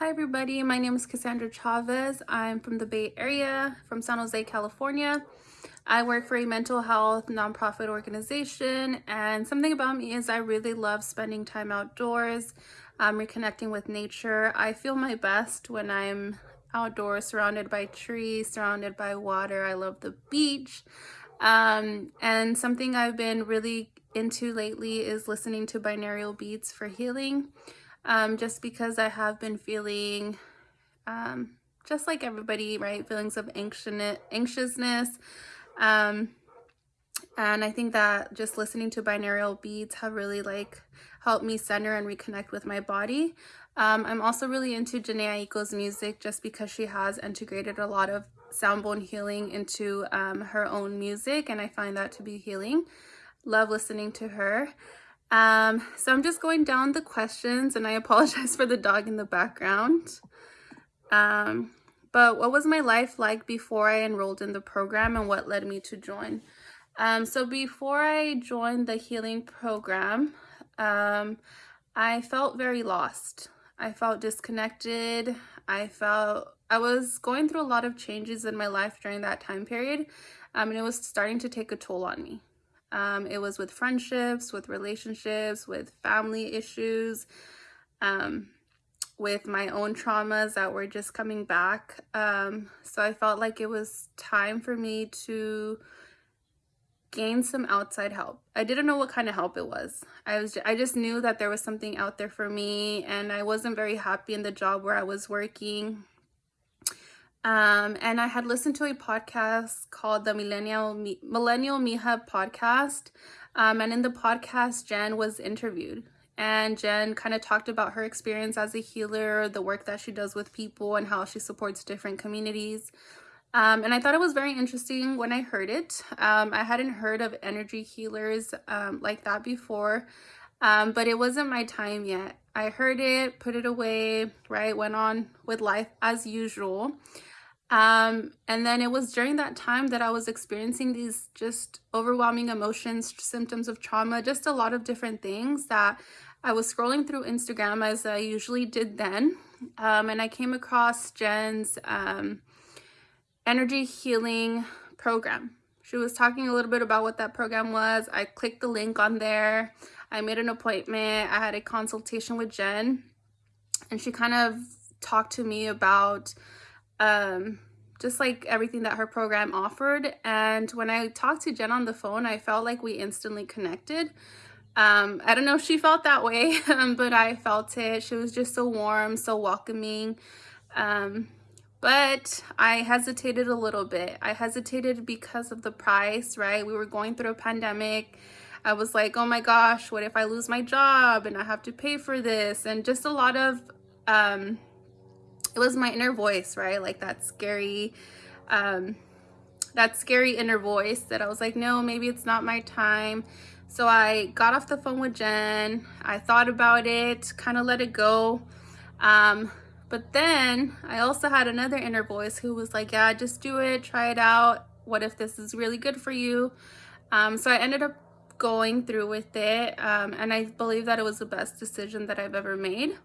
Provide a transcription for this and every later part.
Hi everybody, my name is Cassandra Chavez. I'm from the Bay Area, from San Jose, California. I work for a mental health nonprofit organization and something about me is I really love spending time outdoors, um, reconnecting with nature. I feel my best when I'm outdoors, surrounded by trees, surrounded by water. I love the beach. Um, and something I've been really into lately is listening to binaural beats for healing um, just because I have been feeling um, just like everybody, right? Feelings of anxiousness. Um, and I think that just listening to binaural beats have really like helped me center and reconnect with my body. Um, I'm also really into Jhené Aiko's music just because she has integrated a lot of sound bowl healing into um, her own music and I find that to be healing. Love listening to her. Um, so I'm just going down the questions and I apologize for the dog in the background. Um, but what was my life like before I enrolled in the program and what led me to join? Um, so before I joined the healing program, um, I felt very lost. I felt disconnected. I felt I was going through a lot of changes in my life during that time period. Um, and it was starting to take a toll on me. Um, it was with friendships, with relationships, with family issues, um, with my own traumas that were just coming back. Um, so I felt like it was time for me to gain some outside help. I didn't know what kind of help it was. I was I just knew that there was something out there for me and I wasn't very happy in the job where I was working. Um, and I had listened to a podcast called the Millennial Millennial Mija podcast. Um, and in the podcast, Jen was interviewed. And Jen kind of talked about her experience as a healer, the work that she does with people, and how she supports different communities. Um, and I thought it was very interesting when I heard it. Um, I hadn't heard of energy healers um, like that before, um, but it wasn't my time yet. I heard it, put it away, right? Went on with life as usual. Um, and then it was during that time that I was experiencing these just overwhelming emotions, symptoms of trauma, just a lot of different things that I was scrolling through Instagram as I usually did then. Um, and I came across Jen's um, energy healing program. She was talking a little bit about what that program was. I clicked the link on there. I made an appointment. I had a consultation with Jen and she kind of talked to me about um, just like everything that her program offered. And when I talked to Jen on the phone, I felt like we instantly connected. Um, I don't know if she felt that way, um, but I felt it. She was just so warm, so welcoming. Um, but I hesitated a little bit. I hesitated because of the price, right? We were going through a pandemic. I was like, oh my gosh, what if I lose my job and I have to pay for this? And just a lot of um, it was my inner voice, right? Like that scary, um, that scary inner voice that I was like, no, maybe it's not my time. So I got off the phone with Jen. I thought about it, kind of let it go. Um, but then I also had another inner voice who was like, yeah, just do it, try it out. What if this is really good for you? Um, so I ended up going through with it. Um, and I believe that it was the best decision that I've ever made.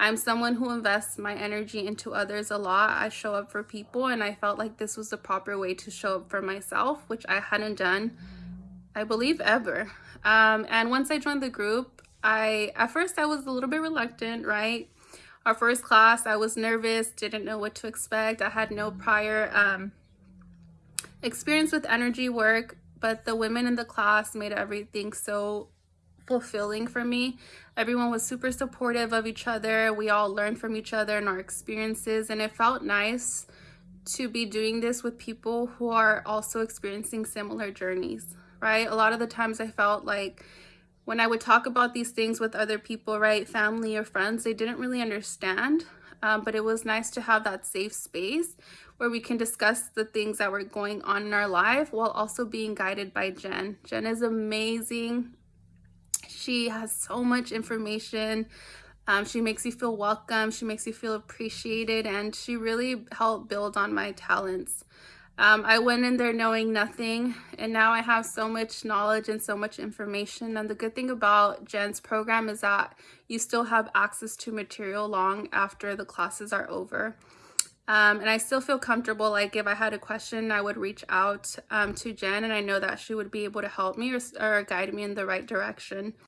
I'm someone who invests my energy into others a lot. I show up for people and I felt like this was the proper way to show up for myself, which I hadn't done, I believe, ever. Um, and once I joined the group, I at first I was a little bit reluctant, right? Our first class, I was nervous, didn't know what to expect. I had no prior um, experience with energy work, but the women in the class made everything so fulfilling for me. Everyone was super supportive of each other. We all learned from each other and our experiences and it felt nice to be doing this with people who are also experiencing similar journeys, right? A lot of the times I felt like when I would talk about these things with other people, right, family or friends, they didn't really understand. Um, but it was nice to have that safe space where we can discuss the things that were going on in our life while also being guided by Jen. Jen is amazing. She has so much information. Um, she makes you feel welcome. She makes you feel appreciated. And she really helped build on my talents. Um, I went in there knowing nothing, and now I have so much knowledge and so much information. And the good thing about Jen's program is that you still have access to material long after the classes are over. Um, and I still feel comfortable, like if I had a question, I would reach out um, to Jen, and I know that she would be able to help me or, or guide me in the right direction.